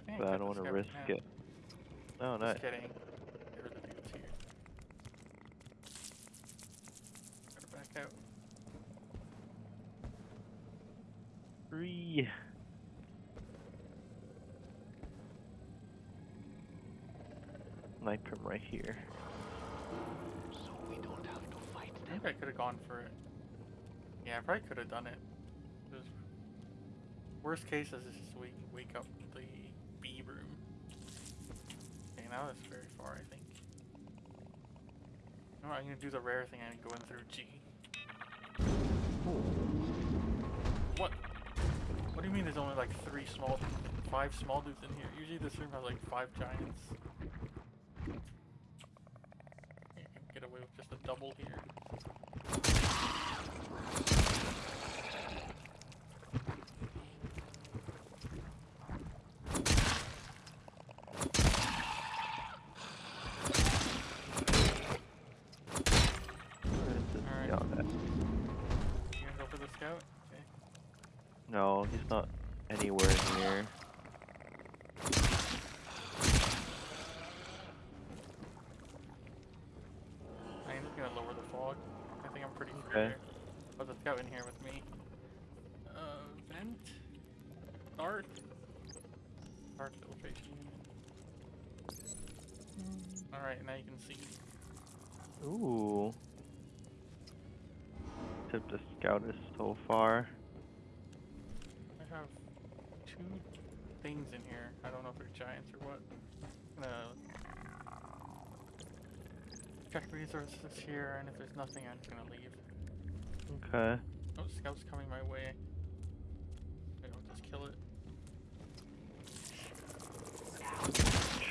I think but I took don't want to risk it. No, Just not. kidding. There were the here. Gotta back out. Three. Snipe him right here. So we don't have to fight I them. think I could have gone for it. Yeah, I probably could have done it. Just- worst case is just wake, wake up the B room. Okay, now that's very far, I think. No, I'm gonna do the rare thing and go in through G. What? What do you mean there's only like three small, five small dudes in here? Usually this room has like five giants. Can get away with just a double here. Where is this Alright. scout at? You gonna go for the scout? Okay. No, he's not anywhere near. I'm just gonna lower the fog. I think I'm pretty free Okay. here. Put the scout in here with me. Uh, vent? Start? Start filtration unit. Alright, now you can see. Ooh. Tip the scout is so far. I have two things in here. I don't know if they're giants or what. Gonna check resources here, and if there's nothing, I'm just gonna leave. Okay. Oh, scout's coming my way. Maybe I'll just kill it.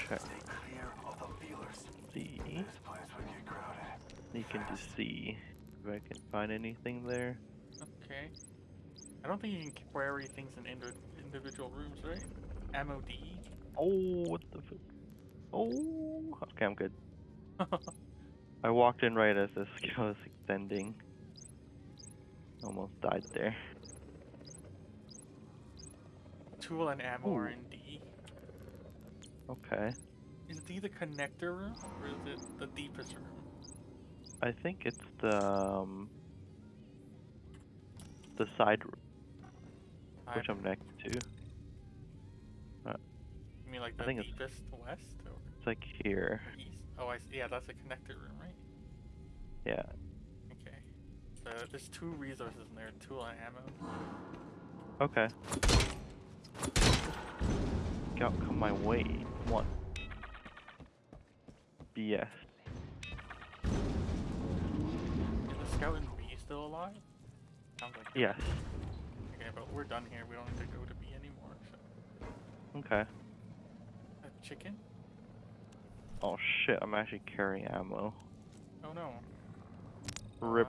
Check Clear of the feelers. This place would get crowded. You can just see if I can find anything there. Okay. I don't think you can query things in individual rooms, right? Ammo D. Oh, what the fuck? Oh. Okay, I'm good. I walked in right as this scout was extending. Almost died there. Tool and ammo are in D. Okay. Is D the connector room, or is it the deepest room? I think it's the um, the side room, which I'm next to. You mean like I the think it's- west or It's like here. east? Oh, I see. Yeah, that's a connector room, right? Yeah. Okay. So there's two resources in there, tool and ammo. Okay. Scout, come my way. One. BS. Is the scout in B still alive? Sounds like. Yes. Okay, but we're done here. We don't need to go to B anymore. So. Okay. Chicken? Oh shit, I'm actually carrying ammo. Oh no. Rip.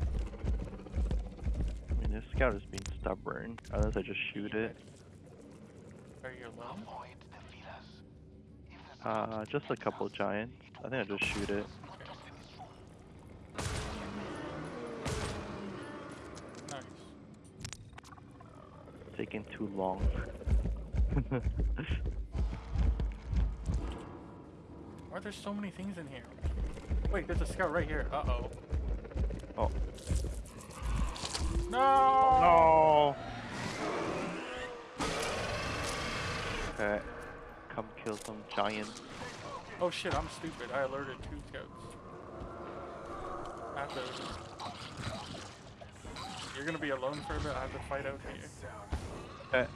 I mean, this scout is being stubborn. Unless I just shoot it. Are you alone? Avoid the feelers. If the Uh, just a couple giants. I think I just shoot it. Nice. Taking too long. Why are there so many things in here? Wait, there's a scout right here. Uh oh. oh. No! No! Okay. Come kill some giants. Oh shit, I'm stupid. I alerted two scouts. I have to. You're gonna be alone for a bit. I have to fight out here. Okay.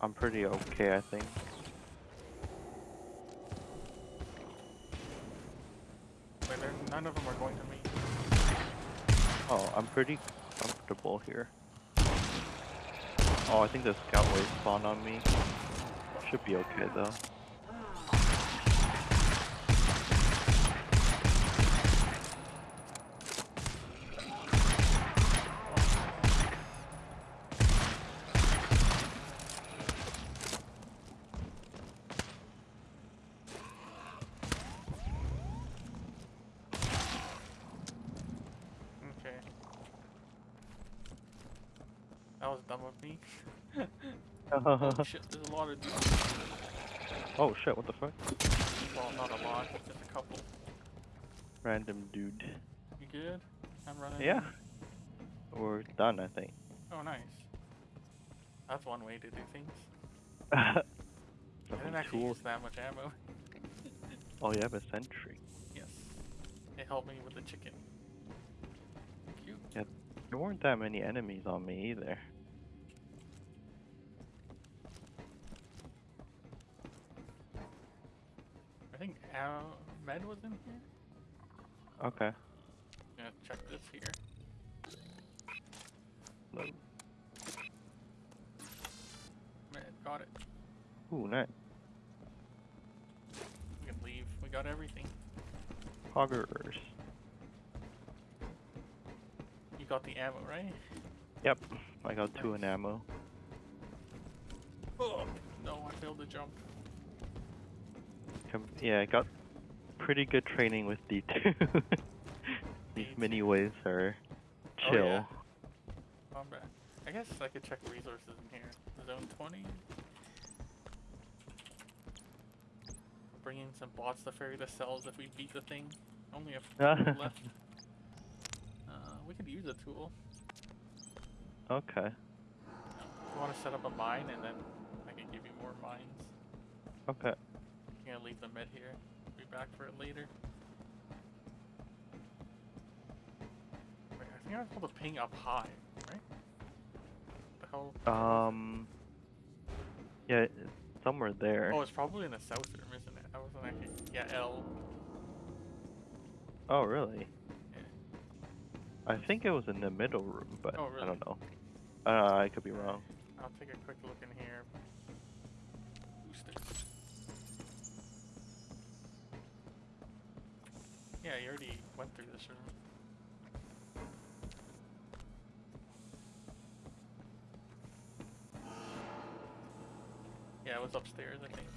I'm pretty okay, I think. Wait, none of them are going to me. Oh, I'm pretty comfortable here. Oh, I think the scout wave spawned on me. Should be okay though. Okay. That was dumb of me. Oh shit, there's a lot of dudes. oh shit, what the fuck? Well, not a lot, just a couple. Random dude. You good? I'm running. Yeah. We're done, I think. Oh, nice. That's one way to do things. I didn't actually cool. use that much ammo. Oh, you have a sentry. Yes. It helped me with the chicken. Cute. There weren't that many enemies on me either. Uh, Med was in here. Okay. Gonna check this here. Look. Med, got it. Ooh, nice. We can leave. We got everything. Hoggers. You got the ammo, right? Yep. I got two in ammo. Oh no, I failed to jump. Yeah, I got pretty good training with D2. These mini waves are Oh, chill. yeah. Combat. I guess I could check resources in here. Zone 20. Bring in some bots to ferry the cells if we beat the thing. Only a few left. Uh, we could use a tool. Okay. You want to set up a mine and then I can give you more mines. Okay. I'm gonna leave the med here. Be back for it later. Wait, I think I was supposed to ping up high, right? The hell? Um. Yeah, it's somewhere there. Oh, it's probably in the south room, isn't it? I wasn't actually. Yeah, L. Oh, really? Yeah. I think it was in the middle room, but Oh, I don't know. Uh, I could be wrong. I'll take a quick look in here. Yeah, you already went through this room. Yeah, it was upstairs, I think.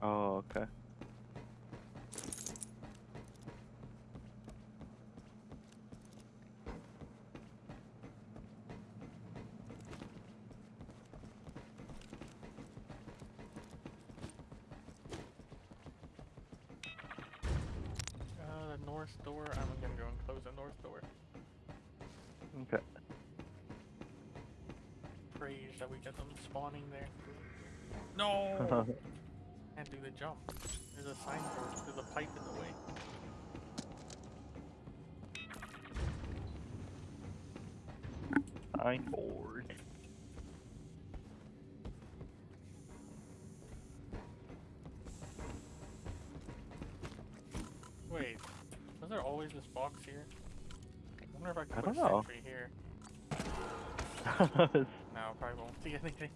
Oh, okay. Uh, the north door. I'm gonna go and close the north door. Okay. Praise that we get them spawning there. No! Can't do the jump. There's a signboard. There's a pipe in the way. Signboard. Wait, was there always this box here? I wonder if I can I put don't a know. sentry here. No, I probably see anything.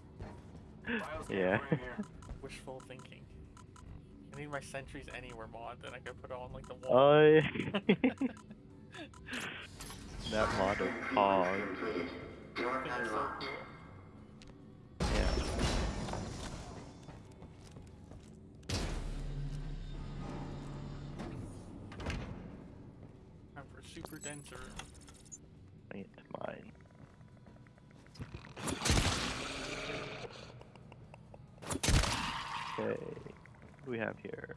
yeah. Wishful thinking. I need my sentries anywhere mod that I could put on like the wall. Oh, yeah. that mod of Pog. I think it's so cool. Yeah. Time for super denser. It's mine. Okay. What do we have here?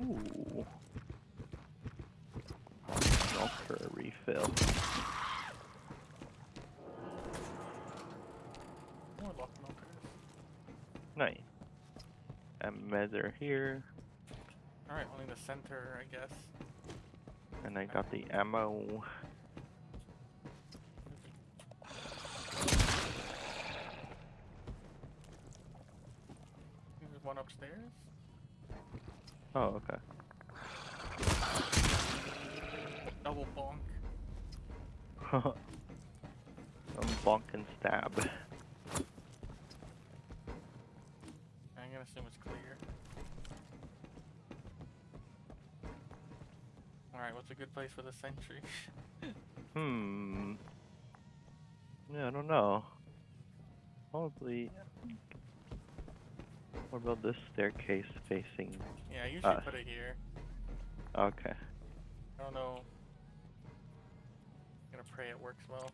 Ooh. I'll for a refill. Nice. And measure here. Alright, only the center, I guess. And I got the ammo. There's one upstairs. Oh, okay. Double bonk. Some bonk and stab. I'm gonna assume it's clear. Alright, what's a good place for the sentry? Hmm. Yeah, I don't know. Probably. What about this staircase facing? yeah, I usually Us. put it here. Okay. I don't know. I'm gonna pray it works well.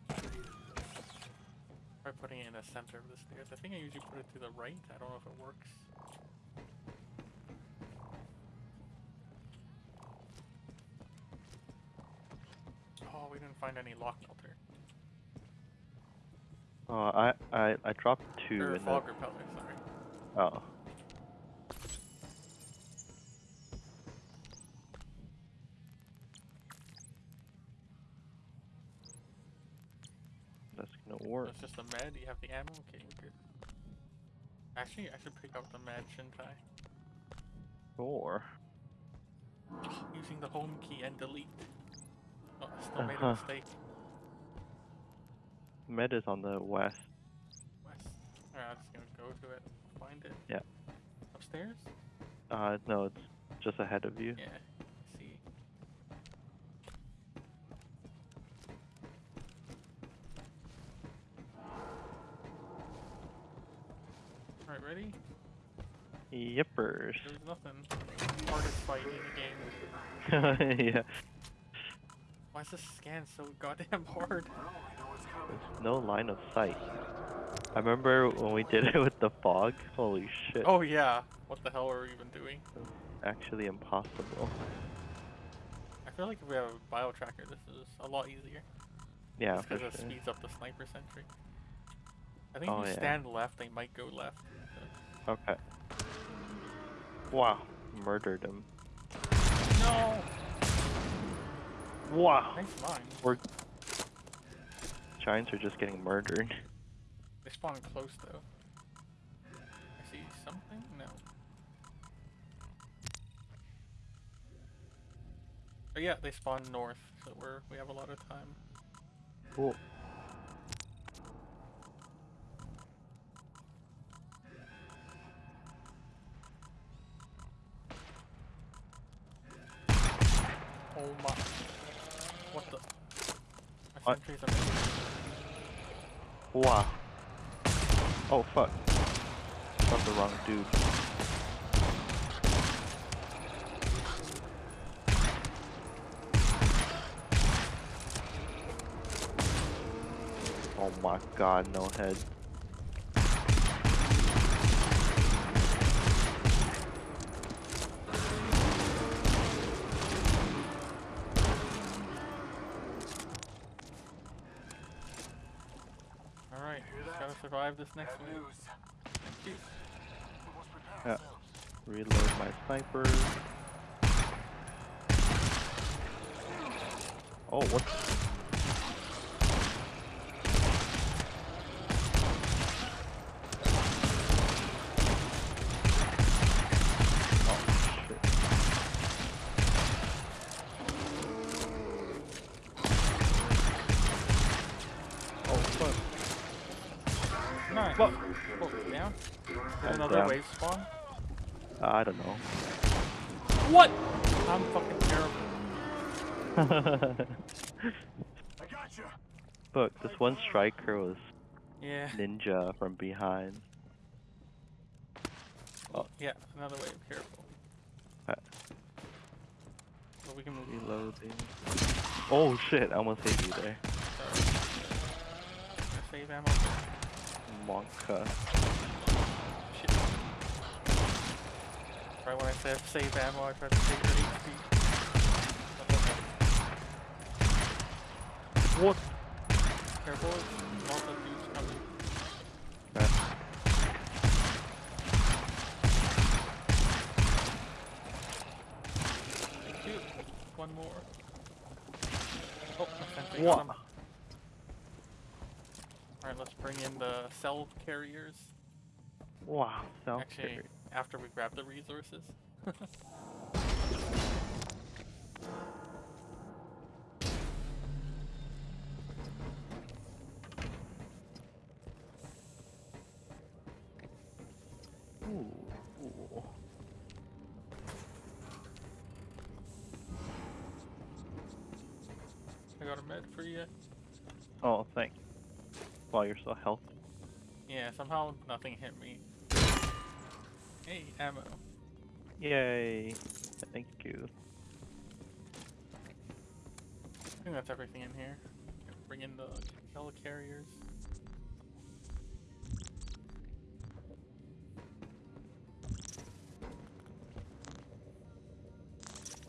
Try putting it in the center of the stairs. I think I usually put it to the right. I don't know if it works. Oh, we didn't find any lock melter. Oh, I I I dropped two Or in the. fog repeller, sorry. Oh. Just a med. You have the ammo. Okay, good. Actually, I should pick up the med, shouldn't I? Sure. Using the home key and delete. Oh, I still made a Uh-huh. mistake. Med is on the west. West. Alright, I'm just gonna go to it, find it. Yeah. Upstairs? Uh, no, it's just ahead of you. Yeah. I see. Alright, ready? Yippers. There's nothing. Hardest fight in the game. yeah. Why is this scan so goddamn hard? There's no line of sight. I remember when we did it with the fog. Holy shit. Oh yeah. What the hell are we even doing? Actually impossible. I feel like if we have a bio tracker, this is a lot easier. Yeah, because it sure. speeds up the sniper sentry. I think Oh, if you yeah. stand left, they might go left. Okay. Wow. Murdered him. No! Wow. We're Giants are just getting murdered. They spawn close though. I see something? No. But yeah, they spawn north, so we're we have a lot of time. Cool. Oh my! What the? My What? sentries are. Wow. Oh fuck. Got the wrong dude. Oh my god, no head. Alright, gotta survive this next Bad prepare Yeah. Reload my sniper. Oh, what? Oh, shit. Oh, fuck. Nice. Fuck. Oh, down? Did I'm another down. Wave spawn? I don't know. What? I'm fucking terrible. I got you. Look, this one striker was Yeah. ninja from behind. Oh. Yeah, another wave. Careful. Uh. Well, we can move. Reloading. Oh shit, I almost hit you there. Sorry. Save ammo. Monka. Right when I said save ammo, I tried to save your HP. What? Careful, lots of dudes coming. Thank you. One more. Oh, my sentry Wha- got him. Alright, let's bring in the cell carriers. wow, self Actually, after we grab the resources. I got a med for you. Oh, thank you. While you're so healthy. Yeah, somehow nothing hit me. Hey, ammo. Yay. Thank you. I think that's everything in here. Bring in the heli carriers.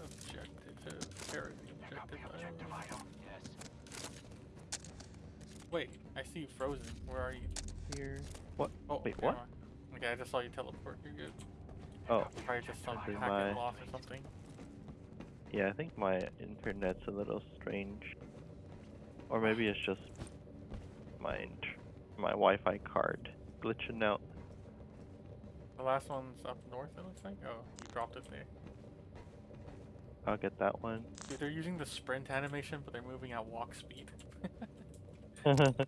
Objective to carry the Copy objective. objective item. item. Yes. Wait, I see you frozen. Where are you? Here. What? Oh, Wait, okay, what? Okay, I just saw you teleport. You're good. Oh, Probably just some packet my- loss or something. yeah, I think my internet's a little strange. Or maybe it's just my my Wi-Fi card glitching out. The last one's up north, it looks like. Oh, you dropped it there. I'll get that one. Dude, they're using the sprint animation, but they're moving at walk speed.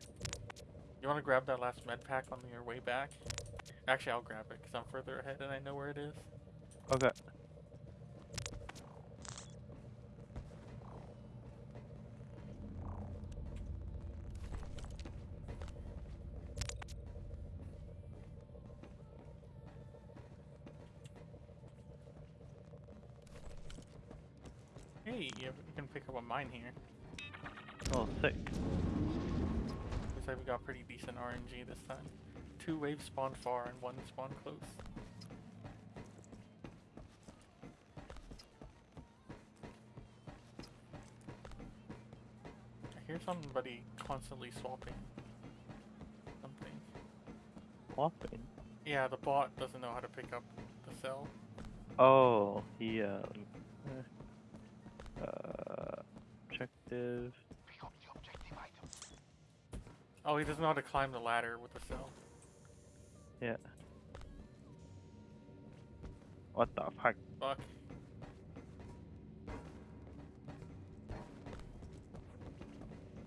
You want to grab that last med pack on your way back? Actually, I'll grab it because I'm further ahead and I know where it is. okay. Hey, you, can pick up a mine here. Oh, sick. Looks like we got pretty decent RNG this time. Two waves spawn far and one spawn close. I hear somebody constantly swapping something. Swapping. Yeah, the bot doesn't know how to pick up the cell. Oh, he um. Uh, objective. Pick up the objective item. Oh, he doesn't know how to climb the ladder with the cell. Yeah. What the fuck? Fuck.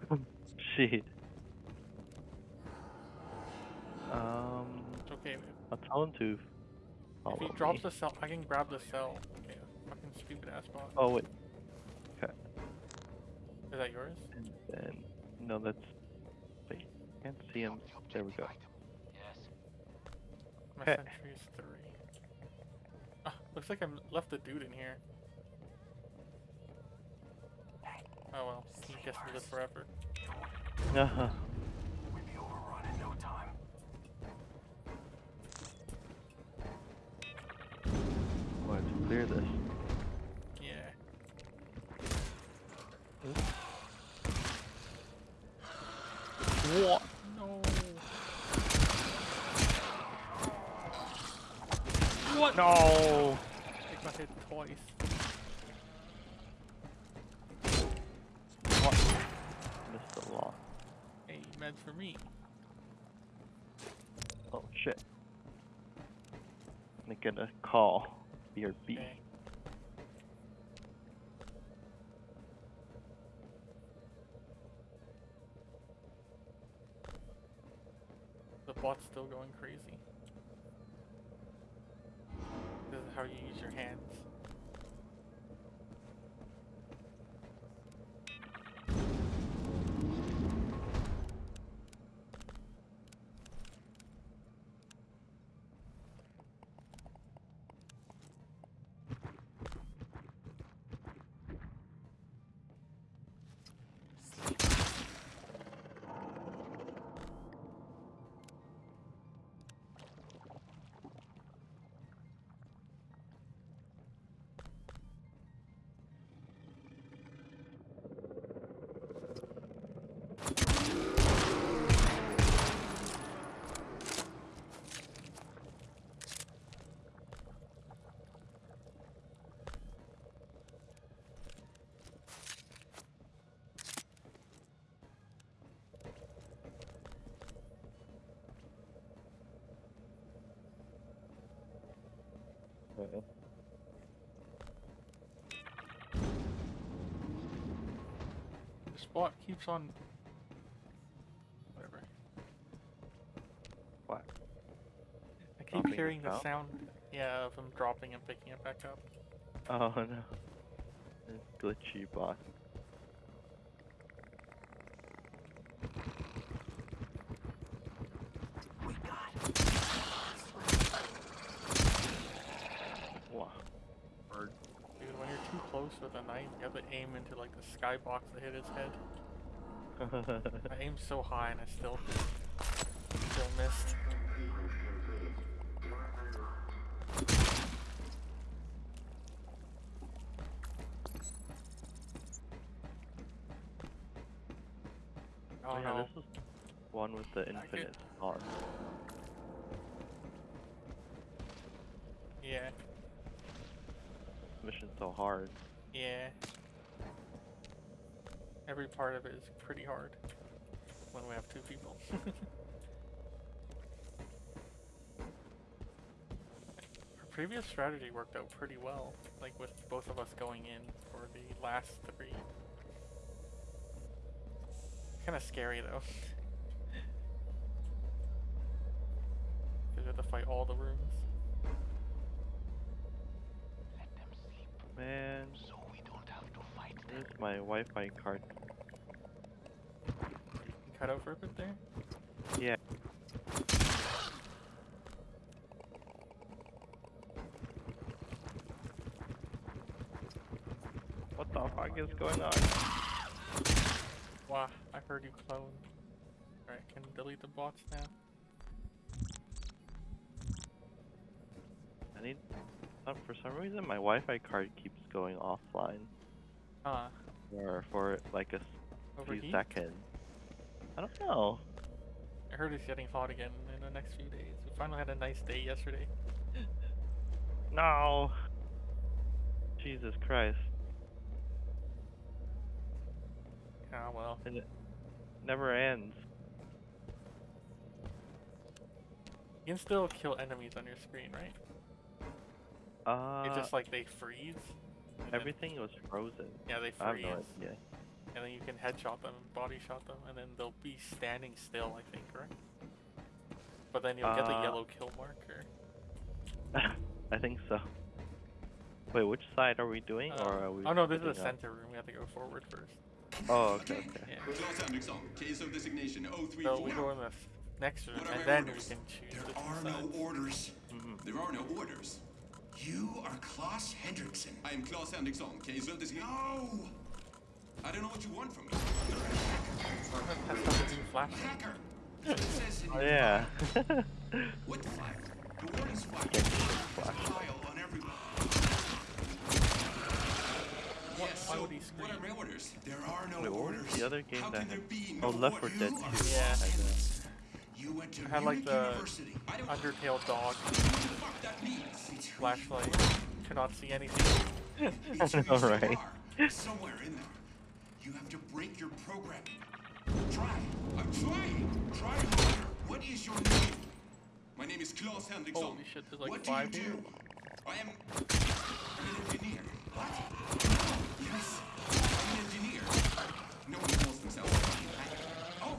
Shit. Um, It's okay. man. I'll tell him to follow If he drops me. the cell, I can grab the cell. Okay, fucking stupid ass bot. Oh wait, Okay. Is that yours? and then no, that's wait. Can't see him. Pick up the There we go. Objective item. Yes. My Heh. sentry is three. Ah, looks like I left a dude in here. Oh well, he gets to live forever. Uh-huh. We'll be overrun in no time. Oh, I have to clear this. Yeah. What? No. What? No. I got hit twice. What? Missed a lot. Hey, meds for me. Oh shit. Making a call. BRB. Okay. The bot's still going crazy. This is how you use your hands. Spot keeps on. Whatever. What? I keep Dropping hearing the sound, yeah, of him dropping and picking it back up. Oh no. This glitchy bot. Wow. Bird. Dude, when you're too close with a knife, you have to aim into like the skybox to hit his head. I aimed so high and I still still missed. Oh, oh yeah, no. this is one with the infinite on. Yeah, Mission so hard. yeah. Every part of it is pretty hard when we have two people. Our previous strategy worked out pretty well, like with both of us going in for the last three. Kind of scary though. Because we have to fight all the rooms. Let them sleep Man, so we don't have to fight them. where's my Wi-Fi card? Cut out for there. Yeah. What the fuck is going on? Wow, I heard you clone. Alright, can delete the bots now. I need. Uh, for some reason, my Wi-Fi card keeps going offline Ah, for for like a s- few seconds. I don't know. I heard it's getting hot again in the next few days. We finally had a nice day yesterday. No. Jesus Christ. Ah well. And it never ends. You can still kill enemies on your screen, right? Uh, it's just like they freeze. and then- everything was frozen. yeah, they freeze. I have no idea. And then you can headshot them, body shot them, and then they'll be standing still, I think, right? But then you'll get the Uh, yellow kill marker. I think so. Wait, which side are we doing, Uh, or are we? oh no, this is the splitting up? center room. We have to go forward first. Oh, okay, okay. Yeah. Claus Henriksson, case of designation So we 034. go in the next room, and my then we can choose There are no sides. orders. Mhm. There are no orders. You are Klaus Hendrickson. I am Claus Henriksson, case of designation. No! I don't know what you want from me. Test out the new flashlight. Hacker! It says in Oh yeah. file. What file? The warden's file. Get the There's a flashlight. file on everyone. Yes, so what are scream? my orders? There are no Wait, what orders. the other game How that can there had? be Oh, Left 4 You Dead are 2 Klaus had You went to I had like the uh, University. Undertale dog know what the fuck that means. It's who flashlight. Cannot see anything. It's who know, you right? are. Somewhere in there. You have to break your programming. Try. I'm trying. Try harder. What is your name? My name is Klaus Henriksson. Holy shit, there's like what do you here. do? I am an engineer. What? Yes, I'm an engineer. No one calls themselves an engineer. Oh.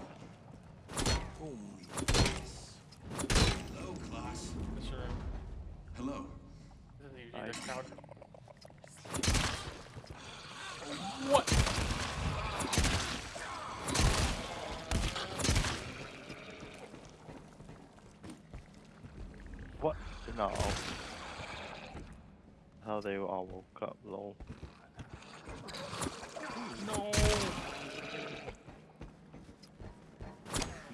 Yes. Hello, Klaus. This room. Hello. This is usually Nice. the couch. What? What? No. How they all woke up, lol. No.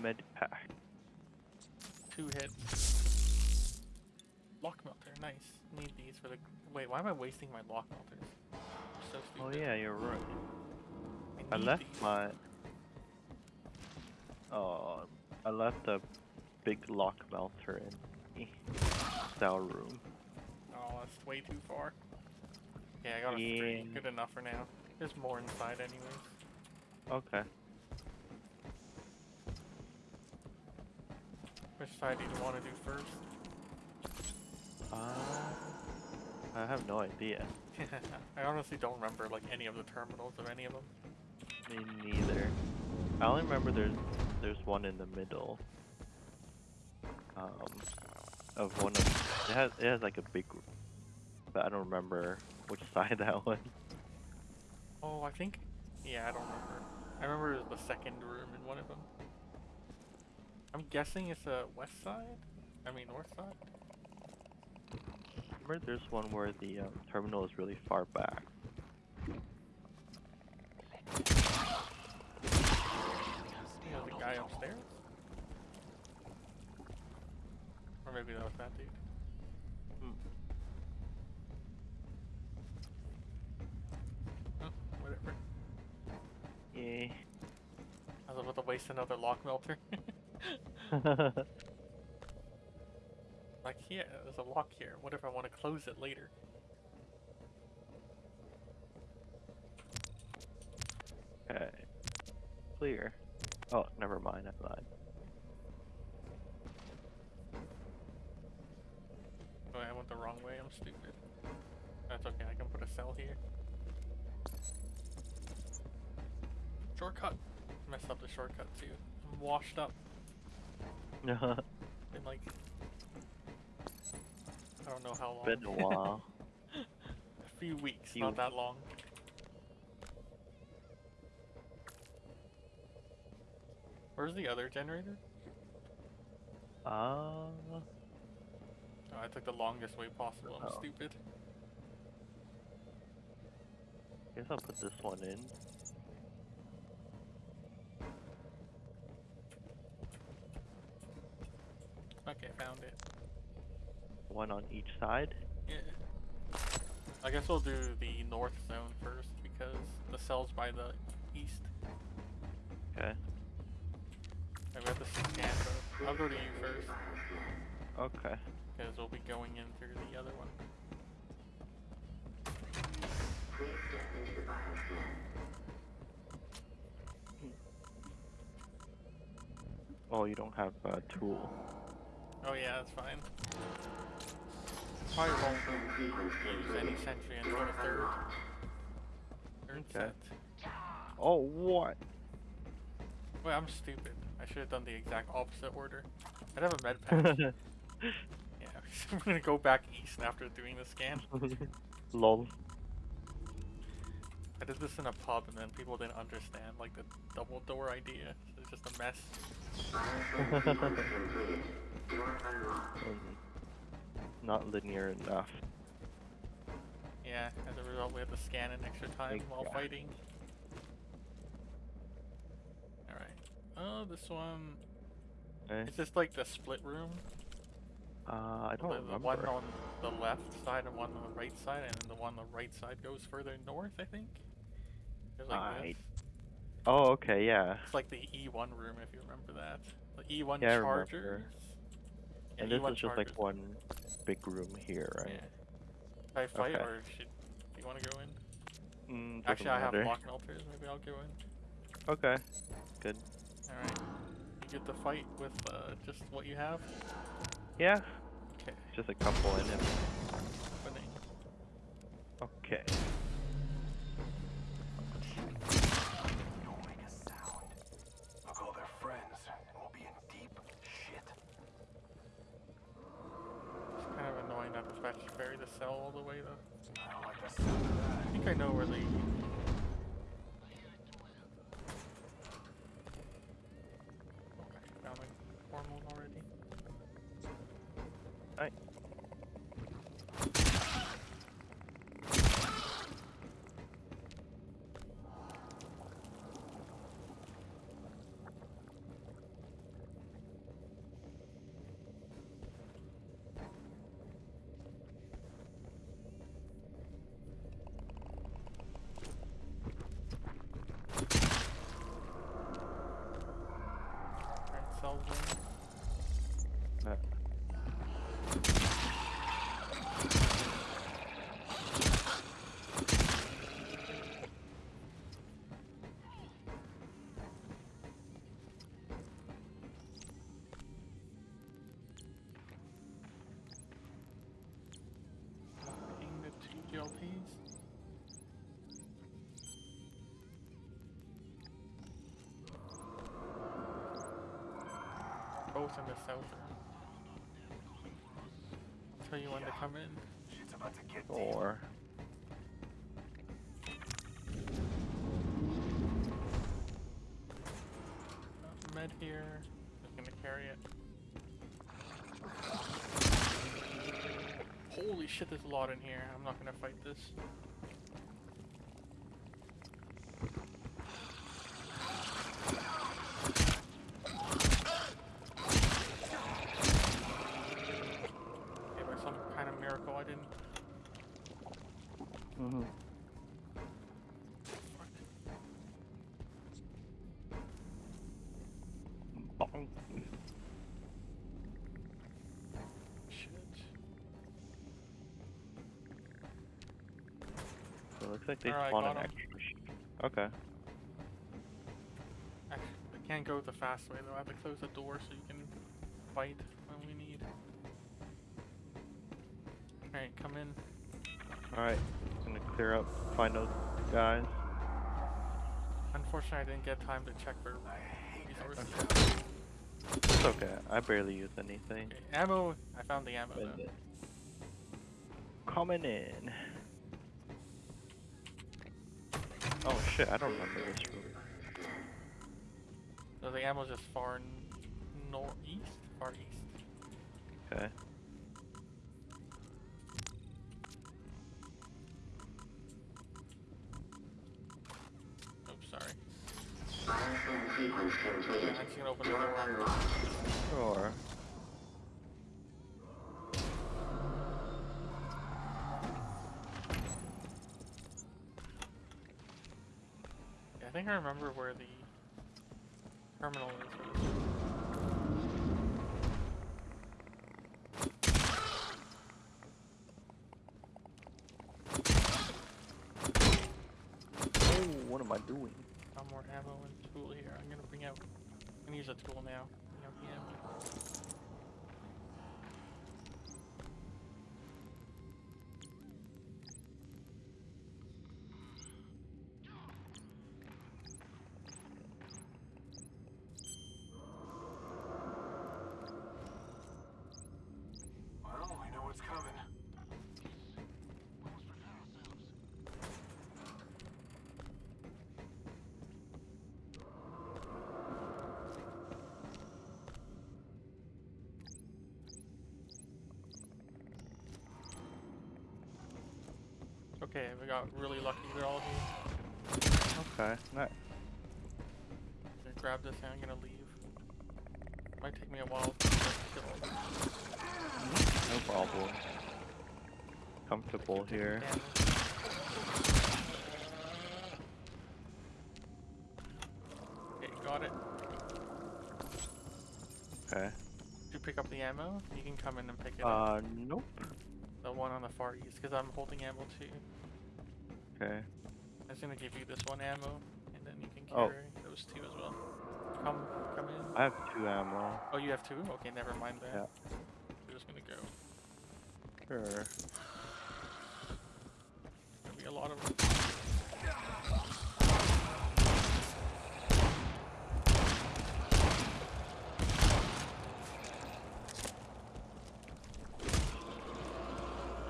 Med pack. Two hits. Lock melter, nice. Need these for the. Wait, why am I wasting my lock melters? So Oh yeah, you're right. I need left these. my. Oh, I left a big lock melter in the cell room. Oh, that's way too far. Yeah, I got a three. Good enough for now. There's more inside, anyways. Okay. Which side do you want to do first? Uh, I have no idea. I honestly don't remember like any of the terminals of any of them. Me neither. I only remember there's there's one in the middle. Um, of one of it has it has like a big, but I don't remember which side that one. Oh, I think. Yeah, I don't remember. I remember it was the second room in one of them. I'm guessing it's a west side. I mean north side. Remember there's one where the um, terminal is really far back. You know, the guy upstairs? Or maybe that was that dude. Waste another lock melter. like, yeah, there's a lock here. What if I want to close it later? okay. Clear. Oh, never mind. I lied. Oh, I went the wrong way. I'm stupid. That's okay. I can put a cell here. Shortcut. Messed up the shortcut too. I'm washed up. Been like, I don't know how long. Been a while. a few weeks, Few not that long. Where's the other generator? Uh, Oh, I took the longest way possible. I'm Oh. stupid. guess I'll put this one in. Okay, found it. One on each side. Yeah. I guess we'll do the north zone first because the cell's by the east. Okay. I have to scan. I'll go to you first Okay. because we'll be going in through the other one. Oh, you don't have a tool. Oh yeah, that's fine. Probably won't use any sentry until the third. Third Okay. set. Oh, what? Wait, I'm stupid. I should have done the exact opposite order. I'd have a med pack. yeah, I'm gonna go back east after doing the scan. Lol. I did this in a pub and then people didn't understand like the double door idea. It's just a mess. Not linear enough. Yeah, as a result we have to scan an extra time while God. fighting. Alright. Oh, this one... Eh? Is this like the split room? Uh, I don't the, the remember. one on the left side and one on the right side, and the one on the right side goes further north, I think? There's like I. Oh, okay, yeah. It's like the E1 room, if you remember that. The E1 Yeah, remember. Yeah, and this E1 is just like one big room here, right? Yeah. Should I fight Okay. or should do you want to go in? Mm, Actually, I have matter. block melters. Maybe I'll go in. Okay, good. All right. You get the fight with uh, just what you have. Yeah, Okay. just a couple in it. Okay. Don't make a sound. I'll call their friends, and we'll be in deep shit. It's kind of annoying ferry the cell all the way though. I like. I think I know where the. soldier. Both in the south room. I'll tell you when to come in. Shit's about to get. Or Med here. I'm gonna carry it. Holy shit, there's a lot in here. I'm not gonna fight this. Okay, by some kind of miracle, I didn't. Mm-hmm. So it looks like they Alright, spawn an got 'em. extra. sh- Okay. Actually, I can't go the fast way though. I have to close the door so you can fight when we need. Alright, come in. Alright. Gonna clear up, find those guys. Unfortunately, I didn't get time to check for I hate that resources. It's okay. I barely use anything. Okay, ammo. I found the ammo though. Coming in. Oh shit, I don't remember this route. So the ammo's just far northeast? Far east. Okay. Yeah, I think I remember where the terminal is. Oh, what am I doing? Found more ammo and tool here. I'm gonna bring out. I'm gonna use a tool now. Bring out the ammo. Okay, we got really lucky. They're all here. Okay, nice. I'm gonna grab this and I'm gonna leave. Might take me a while to kill them. No problem. Comfortable here. Okay, got it. Okay. Did you pick up the ammo? You can come in and pick it up. Uh, nope. The one on the far east, because I'm holding ammo too. Okay. I was gonna give you this one ammo, and then you can Oh. those two as well. Come, come in. I have two ammo. Oh, you have two? Okay, never mind that. Yeah. We're just gonna go. Sure. There'll be a lot of.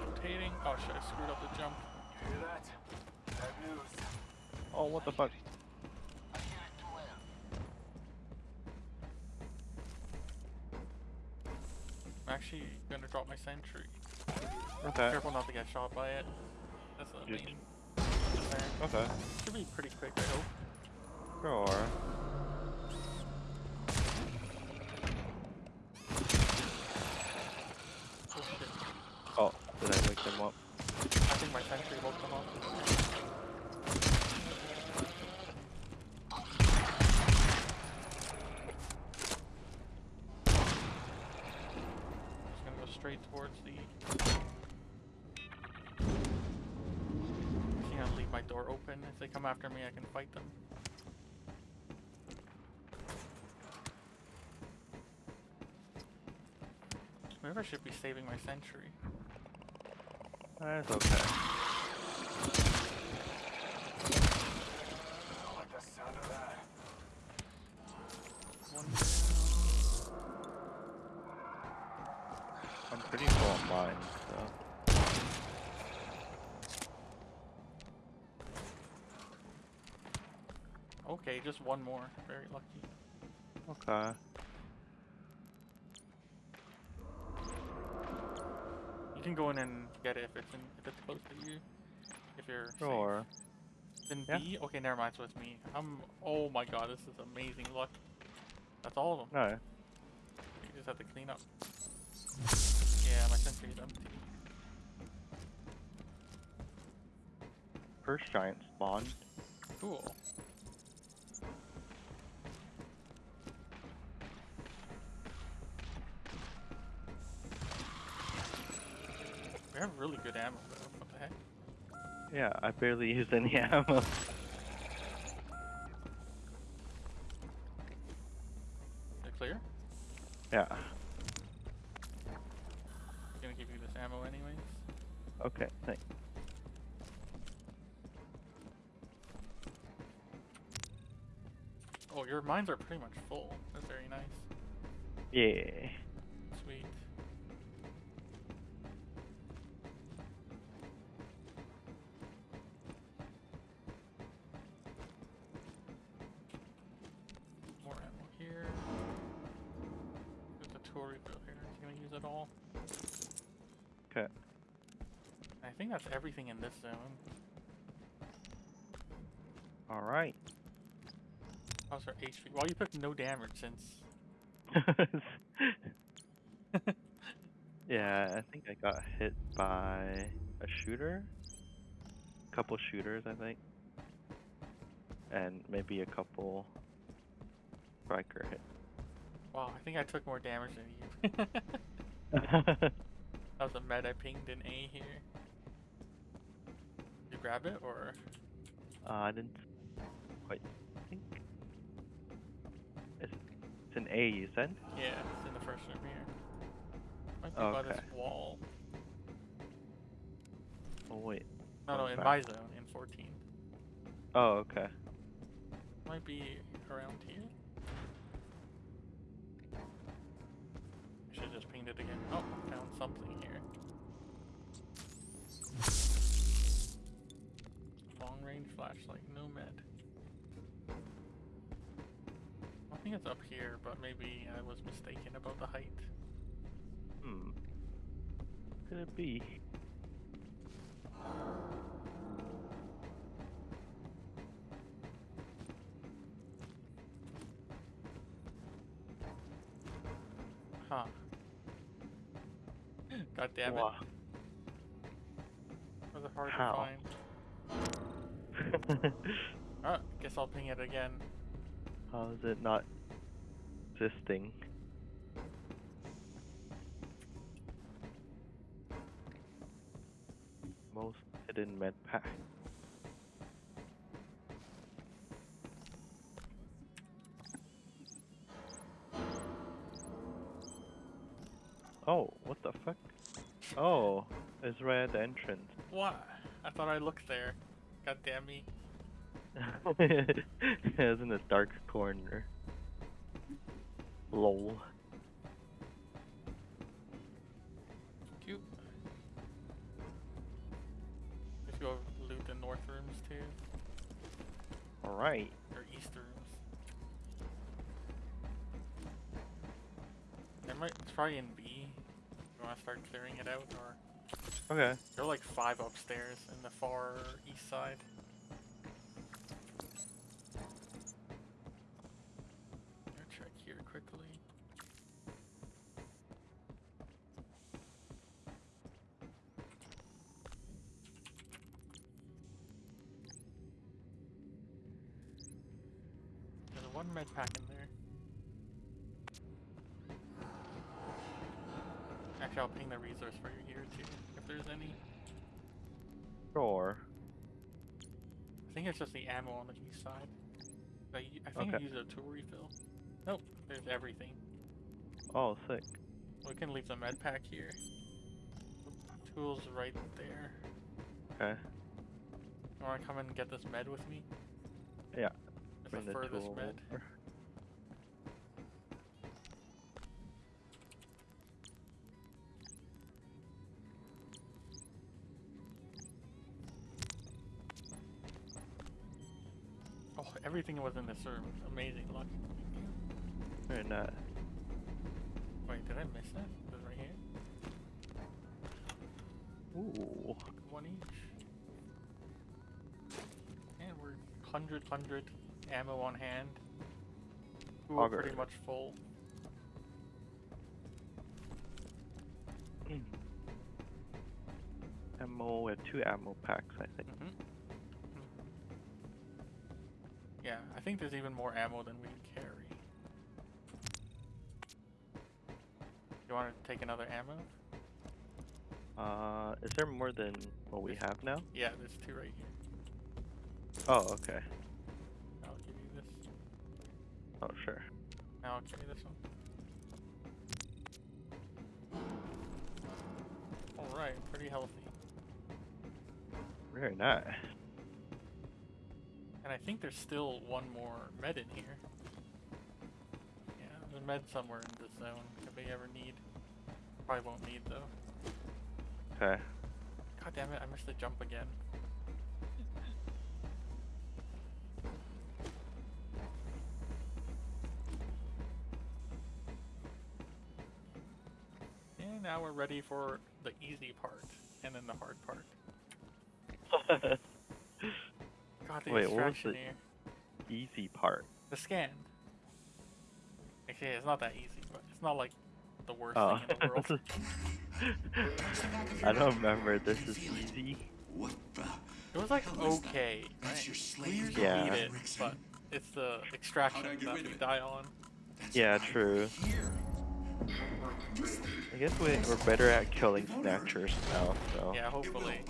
Rotating. Oh shit! I screwed up the jump. You hear that? Bad news. Oh, what the fuck? I'm actually gonna drop my sentry. Okay. Careful not to get shot by it. That's Just- main concern. Okay. Should be pretty quick, I hope. Sure. Oh shit. Oh, did I wake them up? I think my sentry woke them up. Just gonna go straight towards the. Gonna leave my door open. If they come after me, I can fight them. Maybe I should be saving my sentry. That's okay. I don't like the sound of that. One. Mine, so. Okay, just one more. Very lucky. Okay. You can go in and get it if it's in, if it's close to you. If you're safe. Sure. Then Yeah. B? Okay, never mind, so it's me. I'm oh my god, this is amazing luck. That's all of them. No. You just have to clean up. Yeah, my sentry's empty. First giant spawned. Cool. We have really good ammo though. What the heck? Yeah, I barely used any ammo. Is it clear? yeah. Gonna give you this ammo anyways. Okay, thanks. Oh, your mines are pretty much full. That's very nice. Yeah. Sweet. More ammo here. There's a tool refill here. Can we use it all? Okay. I think that's everything in this zone. Alright. How's our HP? Well, you took no damage since. yeah, I think I got hit by a shooter. A couple shooters, I think. And maybe a couple striker hit. Wow, I think I took more damage than you. that was a med I pinged in A here. Did you grab it or? Uh, I didn't quite an A, you said? Yeah, it's in the first room here. Might be by this Okay. wall. Oh, wait. No, no, in back. my zone, in 14. Oh, okay. Might be around here. I Should just paint it again. Oh, found something here. Long range flashlight, no med. Think it's up here, but maybe I was mistaken about the height. Hmm. Could it be? Huh. God damn it. Was it hard How? to find? Oh, guess I'll ping it again. How is it not existing? Most hidden med pack. Oh, what the fuck? Oh, it's right at the entrance. What? I thought I looked there. God damn me. it's in this dark corner. Lol. Cute. If you go loot the north rooms too, Alright. or east rooms. I might try in B. You wanna start clearing it out, or Okay. there are like five upstairs in the far east side. Gonna check here quickly. There's one med pack in there. Actually, I'll ping the resource for you here too, if there's any. Sure. I think it's just the ammo on the east side. i think I Okay. used a tool refill. Nope, there's everything. Oh, sick. We can leave the med pack here. Tools right there. Okay. You wanna come and get this med with me? Yeah. It's Bring the the furthest med. over. Everything was in this room. Amazing luck. Very not. Wait, did I miss that? Is right here? Ooh. One each. And we're 100, 100 ammo on hand. We were pretty much full. Ammo, we have two ammo packs, I think. hmm Yeah, I think there's even more ammo than we can carry. You want to take another ammo? Uh, is there more than what we have now? Yeah, there's two right here. Oh, okay. I'll give you this. Oh, sure. Now I'll carry this one. Alright, pretty healthy. Very nice. And I think there's still one more med in here. Yeah, there's a med somewhere in this zone if we ever need. Probably won't need though. Okay. God damn it, I missed the jump again. And now we're ready for the easy part and then the hard part. God, the Wait, what was the- here. Easy part. The scan. Actually, it's not that easy, but it's not like the worst Oh. thing in the world. Oh. I don't remember. This is easy. What the? It was like hell that? okay, That's right? your slave usually Yeah. beat it, but it's the extraction How'd that we die on. That's Yeah, true. Here. I guess we, we're better at killing snatchers now, so. Yeah, It will, hopefully.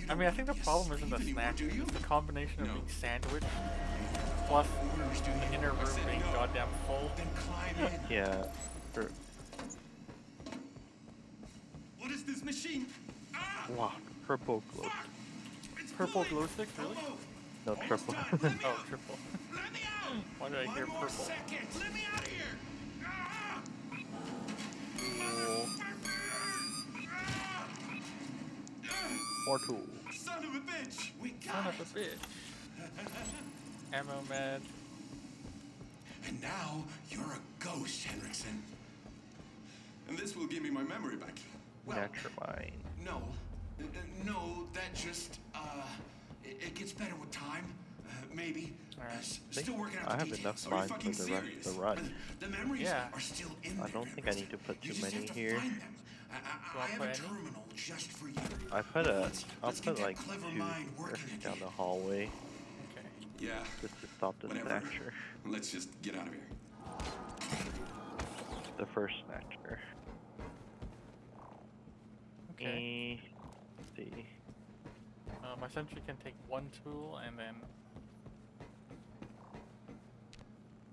But you I mean, I think the problem isn't the slave anymore, snack, do you? it's the combination of No. being sandwiched plus Orders, do the inner room said being no. goddamn full. Then climb in. Yeah. For, What is this machine? Ah! wow, purple glow. Fuck! It's Purple glow stick, really? Almost. No, Almost triple. done. Let me Oh, out. triple. Let me out. Why did I One hear purple? second. Let me out of here. More tools. Son of a bitch. We got Son it. of a bitch. Ammo med. And now you're a ghost, Henriksen. And this will give me my memory back. Well, Naturmine. no. Uh, no, that just, uh, it, it gets better with time. Uh, maybe. Alright. Uh, still working out I the have details. enough Are you mines for the rest of serious? the run. Uh, The memories Yeah. are still in I don't think I need to put too many to here. Find them. I, I, I have put a terminal just for you. I put a, let's, I'll let's put that like clever two mind here working down again. the hallway Okay. Yeah. just to stop the Whatever. snatcher. Let's just get out of here. The first snatcher. Okay. Eh, let's see. Uh, my sentry can take one tool and then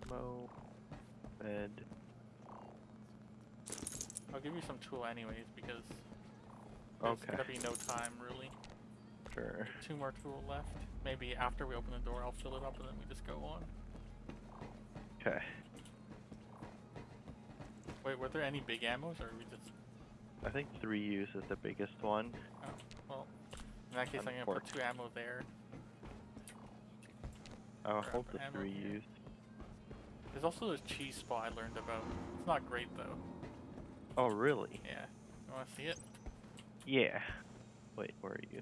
Mo. Med. I'll give you some tool anyways because there's Okay. gonna be no time really. Sure. Two more tool left. Maybe after we open the door, I'll fill it up and then we just go on. Okay. Wait, were there any big ammos or are we just? I think three use is the biggest one. Oh, well. In that case, I'm gonna put two ammo there. I'll Grab hold the three here. use. There's also this cheese spot I learned about. It's not great though. Oh, really? Yeah. You wanna see it? Yeah. Wait, where are you?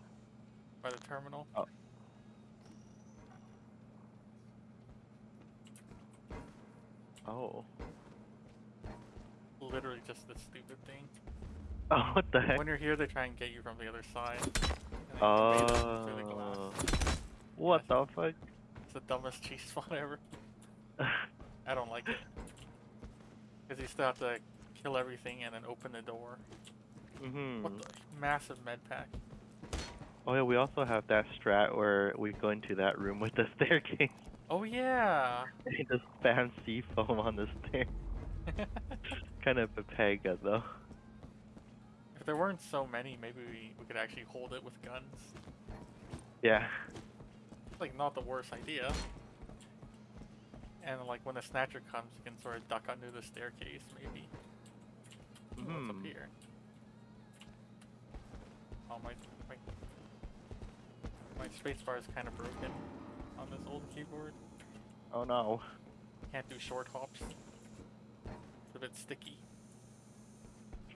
By the terminal? Oh. Oh. Literally just this stupid thing. Oh, what the heck? When you're here, they try and get you from the other side. and then oh. you invade them through the glass. Oh. What the fuck? It's the dumbest cheese spot ever. I don't like it. Because you still have to kill everything and then open the door. Mm-hmm. What the? Massive med pack. Oh yeah, we also have that strat where we go into that room with the staircase Oh yeah! and just spam C foam on the stair. kind of a pega though. if there weren't so many, maybe we, we could actually hold it with guns. Yeah. It's like not the worst idea. And like when the snatcher comes, you can sort of duck under the staircase, maybe. Ooh, What's up Hmm. here? Oh my my my spacebar is kind of broken. on this old keyboard. Oh no. Can't do short hops. It's a bit sticky.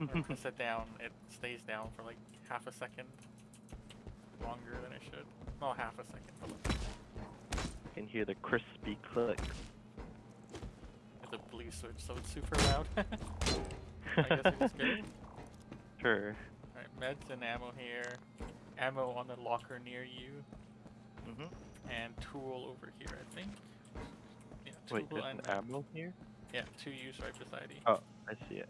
I sit down, it stays down for like half a second longer than it should. Not half a second, You can hear the crispy click. it's a blue switch, so it's super loud. I guess it was good. Sure. Alright, meds and ammo here. Ammo on the locker near you. Mhm. And tool over here, I think. Yeah, tool Wait, there's and an ammo here? yeah, two use right beside you. Oh, I see it.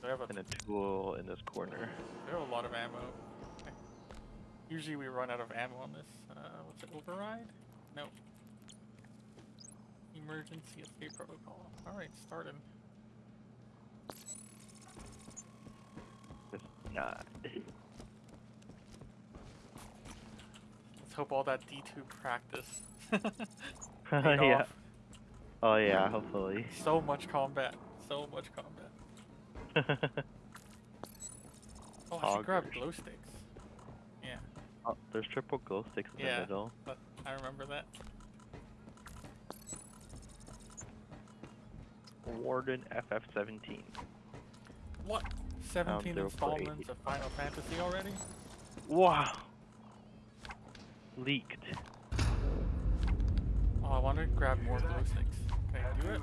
So I have a And a tool in this corner. There are a lot of ammo. Okay. Usually we run out of ammo on this. Uh, what's it? Override? No. Emergency escape protocol. Alright, started. Not. Let's hope all that D2 practice. yeah. off. Oh yeah, hopefully. So much combat. So much combat. Oh, I should grab glow sticks. Yeah, oh, there's triple glow sticks in Yeah. the middle. but I remember that. Warden FF17. What? 17 zero four eight. installments of Final Fantasy already? Wow. Leaked. Oh, I want to grab more glow sticks. Can I do it?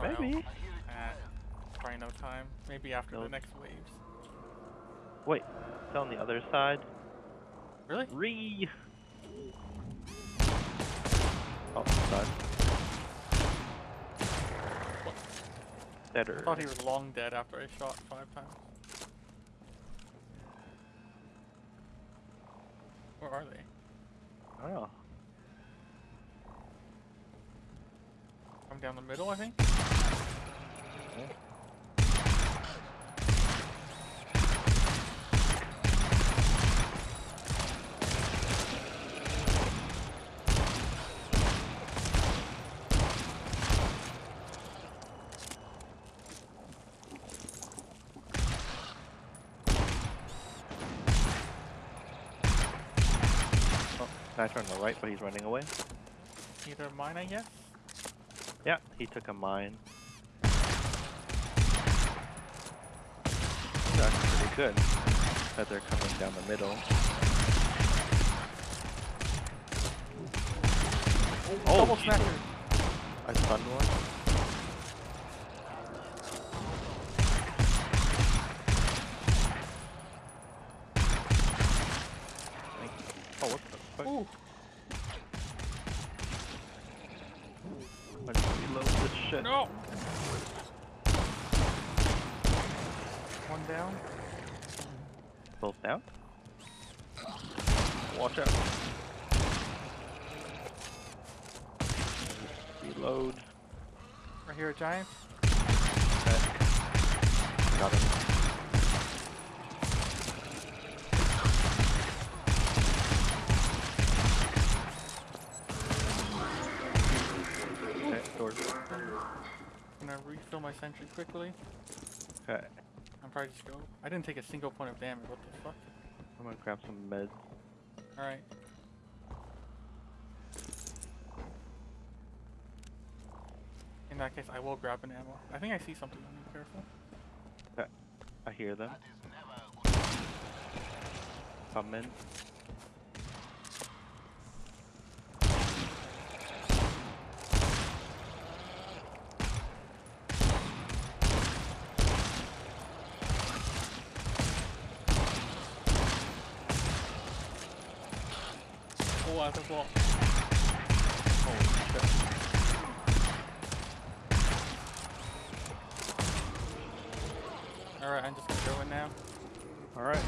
Maybe. Ah, probably no time. Maybe after the next waves. Wait, it's on the other side. Really? Re. Oh, done. I thought he was long dead after I shot five times. Where are they? I don't know. I'm down the middle, I think. Guy's on the right, but he's running away. Either mine, I guess. Yeah, he took a mine. Actually pretty good that they're coming down the middle. Oh, Double smasher. I stunned one. Thank you. Oh, what the fuck? Ooh. I just reload this shit. No. One down. Both down? Watch out. Reload. Right here, a giant. Okay. Got him. Okay, doors. gonna refill my sentry quickly. Okay. I'm probably just go. I didn't take a single point of damage. What the fuck? I'm gonna grab some meds. Alright. In that case, I will grab an ammo. I think I see something on you. Careful. Okay. I hear them. Coming. Oh, I have a wall. Holy shit. Alright, I'm just gonna go in now. Alright.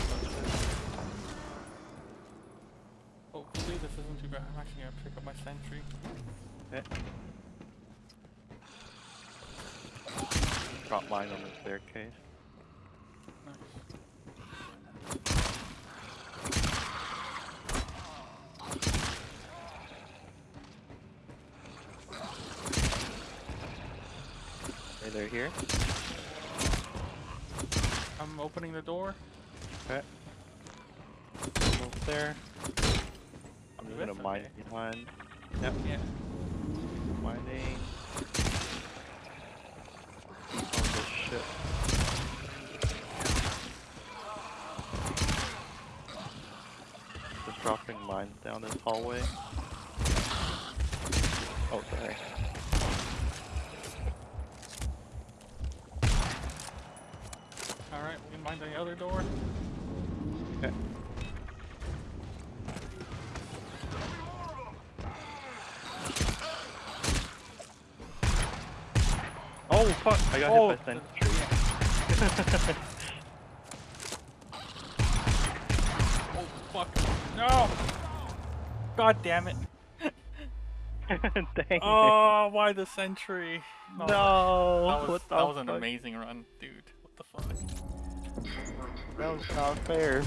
Hopefully this isn't too bad. I'm actually gonna pick up my sentry. Okay. Drop mine on the staircase. Hey, they're here. I'm opening the door. Okay. Almost there. I'm just gonna mine Okay. behind. Yep, Yeah. mining. On the ship. Just dropping mines down this hallway. Oh, sorry. Alright, we can mind the other door. Okay. Oh fuck! I got Oh, hit by oh. sentry. Oh fuck. No! God damn it. Dang Oh, why the sentry? it! Oh, No! That was, what the that was an fuck? amazing run, dude. What the fuck? That was not fair.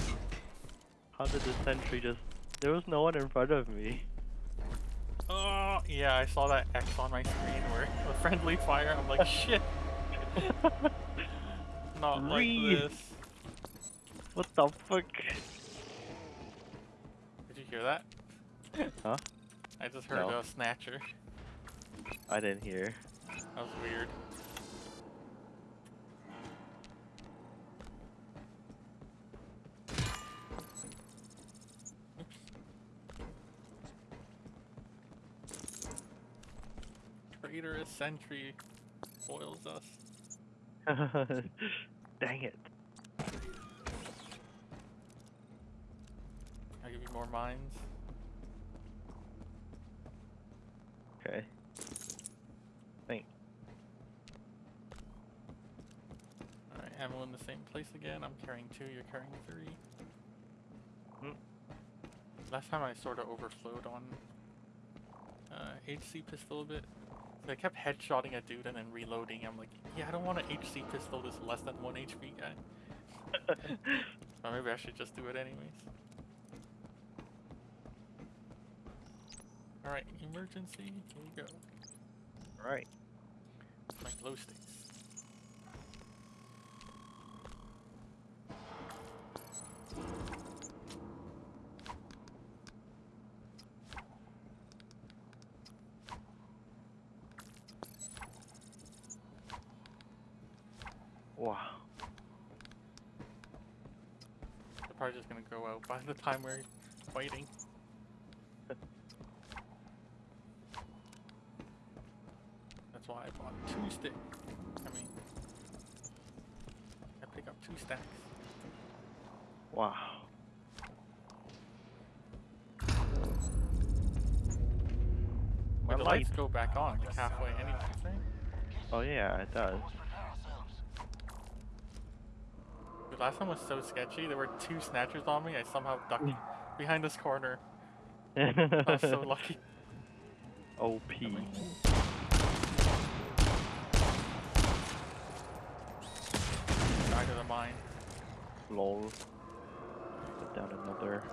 How did the sentry just? There was no one in front of me. Oh, yeah, I saw that X on my screen where the friendly fire. I'm like, shit. Not like this. What the fuck? Did you hear that? Huh? I just heard No. a snatcher. I didn't hear. That was weird. Oops. Traitorous sentry foils us. Dang it. I'll give you more mines. Okay. Thanks. Alright, ammo in the same place again. I'm carrying two, you're carrying three. Hmm. Last time I sort of overflowed on uh, HC pistol a bit. I kept headshotting a dude and then reloading. I'm like, yeah, I don't want an HC pistol that's less than 1 HP guy. Or maybe I should just do it anyways. Alright, emergency. Here we go. Alright. My glow sticks. Wow. They're probably just gonna go out by the time we're fighting. That's why I bought two sticks. I mean, I pick up two stacks. Wow. My the lights go back on like halfway anyways, right? Oh yeah, it does. Dude, last time was so sketchy. There were two snatchers on me. I somehow ducked mm. behind this corner. I was so lucky. OP. Back to the mine. Lol. Put down another.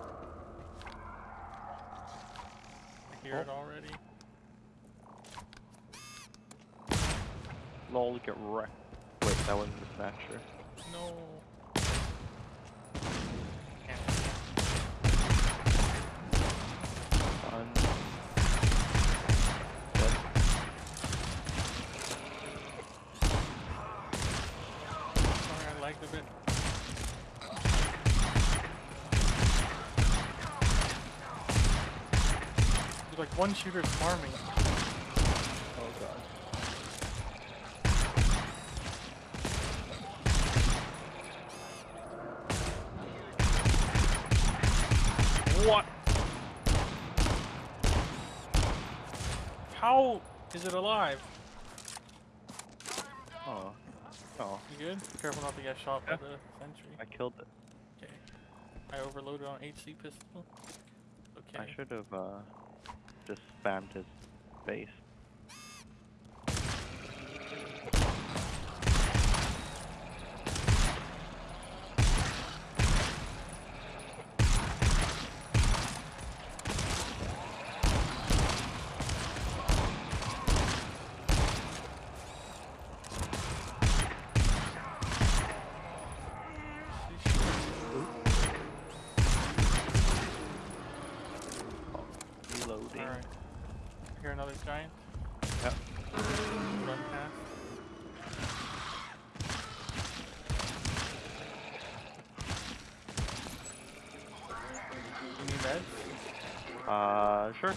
I hear it oh. already. Lol, get wrecked. Wait, that wasn't the snatcher. No. Can't. Fun. Dead. Sorry, I lagged a bit. There's like one shooter farming. Oh god. What? How is it alive? Oh. Oh, You good? Careful not to get shot by the sentry. I killed it. Okay. I overloaded on HC pistol. Okay. I should have uh just spammed his face. Giant. Yep. Run past. You need meds? Uh, sure.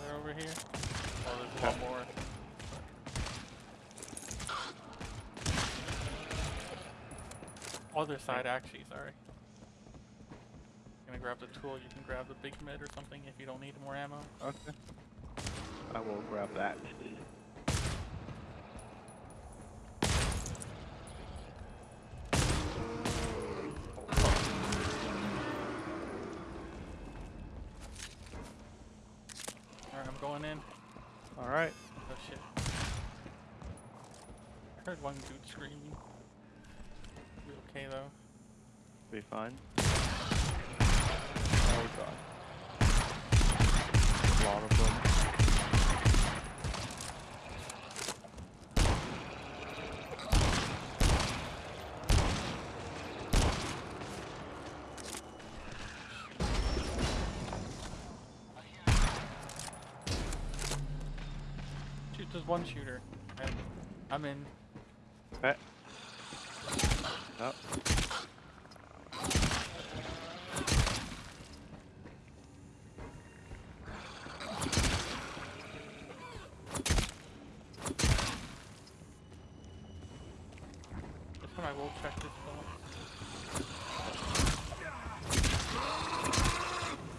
They're over here. Oh, there's a lot Okay. more. Other side, actually, sorry. Gonna grab the tool, you can grab the big med or something if you don't need more ammo. Okay. I will grab that. Alright, I'm going in. Alright. Oh shit. I heard one dude screaming. We okay though? Be fine. Oh god. A lot of them. Shoot, there's one shooter. I'm in. Oh. I will check this film.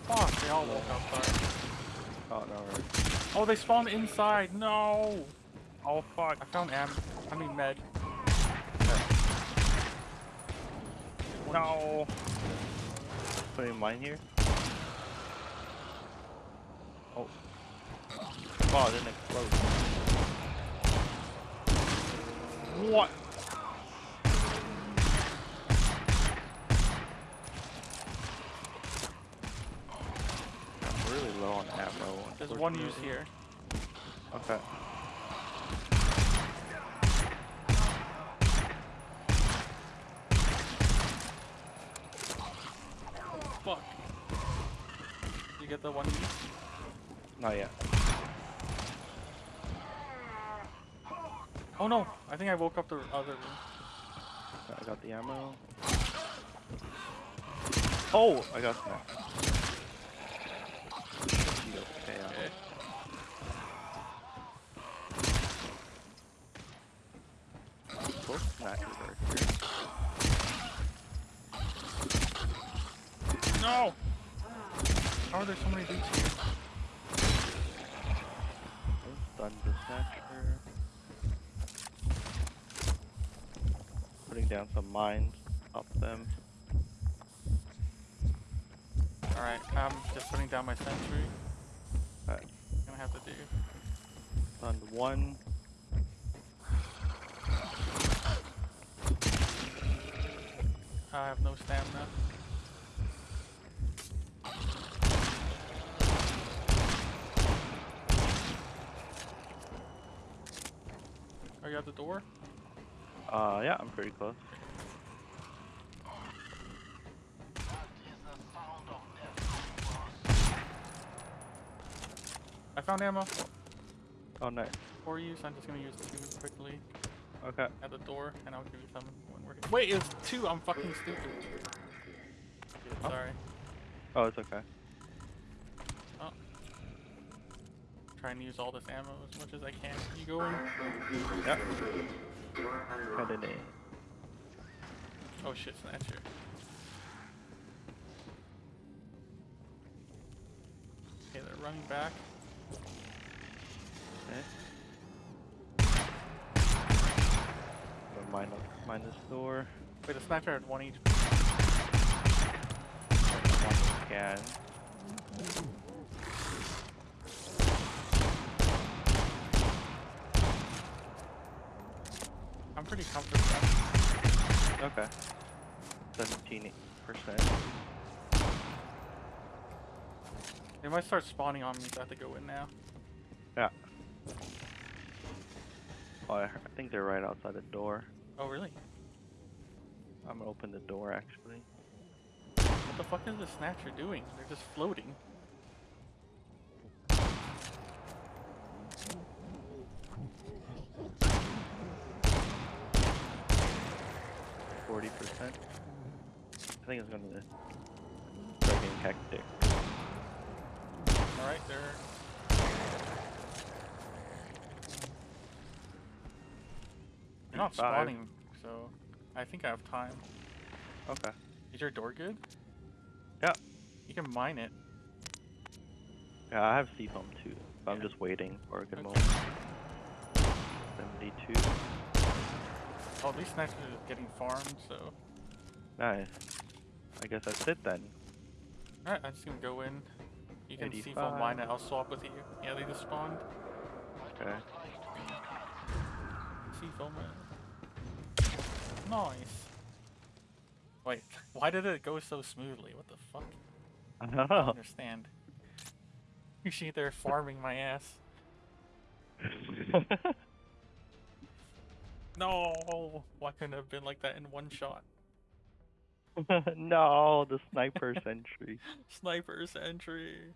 Fuck, they all woke up. Oh no. Oh, they spawned inside. No. Oh fuck. I found am. I mean med. No. Putting mine here. Oh. Oh, it didn't explode. What? I'm really low on ammo. There's one use here. Okay. Fuck. You get the one? Not yet. Oh no! I think I woke up the other room. I got the ammo. Oh, I got. Should be okay, I Okay. hope. Both snipers are here. No! How are there so many dudes here? The snatcher. Putting down some mines up them. Alright, I'm just putting down my sentry. Alright. Gonna have to do. Stunned one. I have no stamina. Are you at the door? Uh, yeah, I'm pretty close. I found ammo Oh, nice. for you, so I'm just gonna use two quickly Okay. at the door, and I'll give you some when we're here. Wait, it's two! I'm fucking stupid. Oh. Sorry. Oh, it's okay. Oh. Trying to use all this ammo as much as I can. You go in. Yep. Headed in. Oh shit, Snatcher. Okay, they're running back. Okay. Gonna Mine, up- mine this door. Wait, the Snatcher had one each. One I'm pretty comfortable. Okay. Seventeen percent. They might start spawning on me, so I have to go in now. Yeah. Oh, I, I think they're right outside the door. Oh, really? I'm gonna open the door actually. What the fuck is the snatcher doing? They're just floating. Think it's gonna start getting hectic. Alright, they're. They're not Five. spawning, so I think I have time. Okay. Is your door good? Yeah. You can mine it. Yeah, I have C foam too. But I'm just waiting for a good Okay. moment. Seventy-two. Oh, these snatchers are getting farmed, so. Nice. I guess that's it then. Alright, I'm just gonna go in. You can C foam mine it, I'll swap with you. Yeah, they just spawned. Okay. C foam Nice. Wait, why did it go so smoothly? What the fuck? I don't I know. understand. Usually they're farming my ass. No! Why couldn't it have been like that in one shot? no, the sniper sentry. Sniper sentry.